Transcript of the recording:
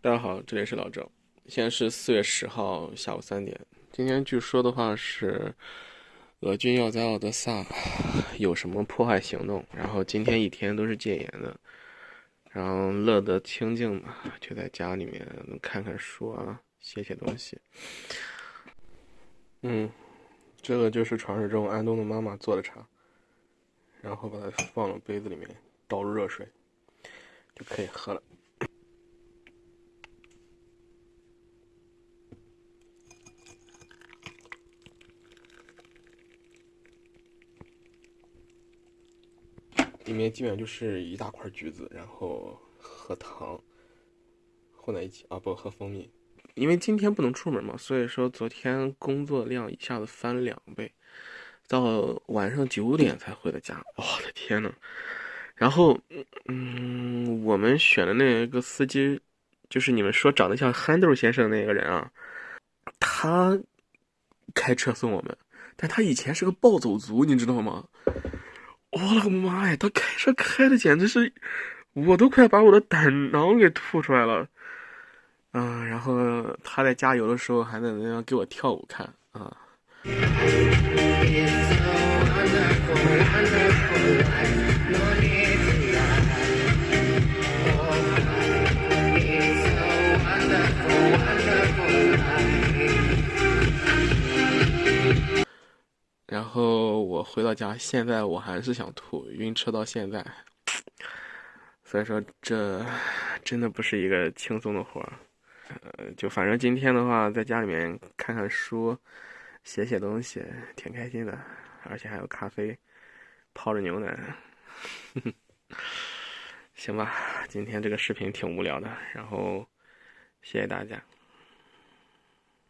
大家好，这里是老郑。现在是四月十号下午三点。今天据说的话是，俄军要在奥德萨有什么破坏行动，然后今天一天都是戒严的，然后乐得清静嘛，就在家里面看看书啊，写写东西。嗯，这个就是传说中安东的妈妈做的茶，然后把它放到杯子里面，倒入热水，就可以喝了。里面基本上就是一大块橘子，然后和糖混在一起啊，不和蜂蜜。因为今天不能出门嘛，所以说昨天工作量一下子翻两倍，到晚上九点才回的家。我的天呐！然后，嗯，我们选的那个司机，就是你们说长得像憨豆先生那个人啊，他开车送我们，但他以前是个暴走族，你知道吗？我的个妈呀！他开车开的简直是，我都快把我的胆囊给吐出来了。嗯，然后他在加油的时候还在那样给我跳舞看啊。然后我回到家，现在我还是想吐，晕车到现在。所以说，这真的不是一个轻松的活儿。呃，就反正今天的话，在家里面看看书，写写东西，挺开心的。而且还有咖啡，泡着牛奶。行吧，今天这个视频挺无聊的，然后谢谢大家。